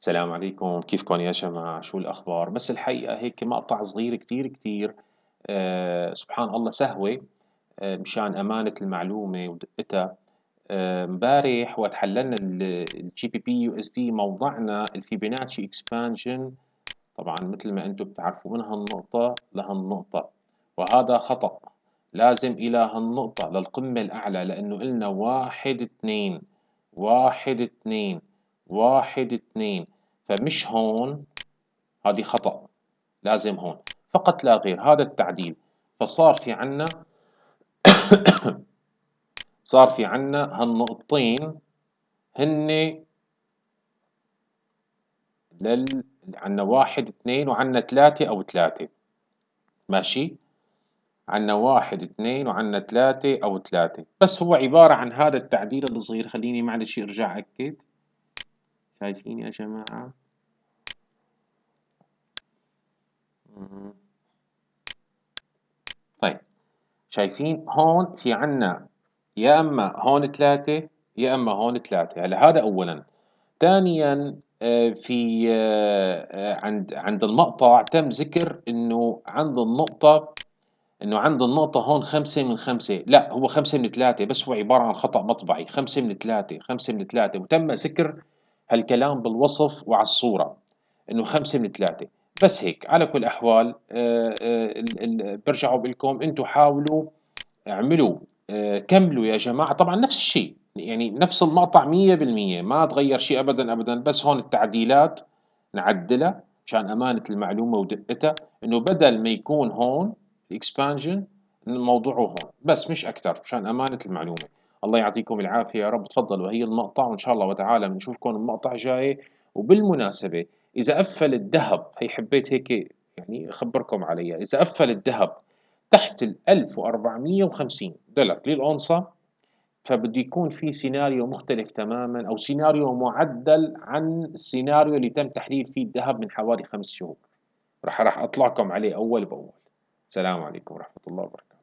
السلام عليكم. كيفكم يا جماعة؟ شو الأخبار؟ بس الحقيقة هيك مقطع صغير كتير كتير. آه سبحان الله سهوة آه مشان أمانة المعلومة ودقتها. آه، امبارح وقت حللنا ال GBP USD موضعنا ال Fibonacci expansion. طبعا مثل ما أنتم بتعرفوا من هالنقطة لهالنقطة. وهذا خطأ. لازم إلى هالنقطة للقمة الأعلى لأنه قلنا واحد اثنين واحد اثنين. واحد اثنين فمش هون هذه خطأ لازم هون فقط لا غير هذا التعديل. فصار في عنا صار في عنا هالنقطتين هن لل عنا واحد اثنين وعنا ثلاثة أو ثلاثة. ماشي؟ عنا واحد اثنين وعنا ثلاثة أو ثلاثة. بس هو عبارة عن هذا التعديل الصغير خليني معلش أرجع أكد. شايفين يا جماعة؟ طيب شايفين هون في عنا يا أما هون ثلاثة يا أما هون ثلاثة. هلا هذا اولا. ثانيا آه، في آه، آه، عند عند المقطع تم ذكر إنه عند النقطة إنه عند النقطة هون خمسة من خمسة. لا هو خمسة من ثلاثة بس هو عبارة عن خطأ مطبعي. خمسة من ثلاثة خمسة من ثلاثة. وتم ذكر هالكلام بالوصف وعلى الصورة. إنه خمسة من ثلاثة. بس هيك على كل الاحوال برجع بقول لكم أنتم حاولوا اعملوا كملوا يا جماعة. طبعا نفس الشيء يعني نفس المقطع مية بالمية. ما تغير شيء أبدا أبدا. بس هون التعديلات نعدلها عشان أمانة المعلومة ودقتها. إنه بدل ما يكون هون الإكسبانجن الموضوع هون. بس مش أكثر عشان أمانة المعلومة. الله يعطيكم العافية يا رب. تفضلوا هي المقطع وإن شاء الله وتعالى بنشوفكم المقطع جاي. وبالمناسبة إذا قفل الذهب هي حبيت هيك يعني أخبركم عليها. إذا قفل الذهب تحت ال 1450 دولار للأونصة فبده يكون في سيناريو مختلف تماما أو سيناريو معدل عن السيناريو اللي تم تحليل فيه الذهب من حوالي خمس شهور. راح راح أطلعكم عليه أول بأول. السلام عليكم ورحمة الله وبركاته.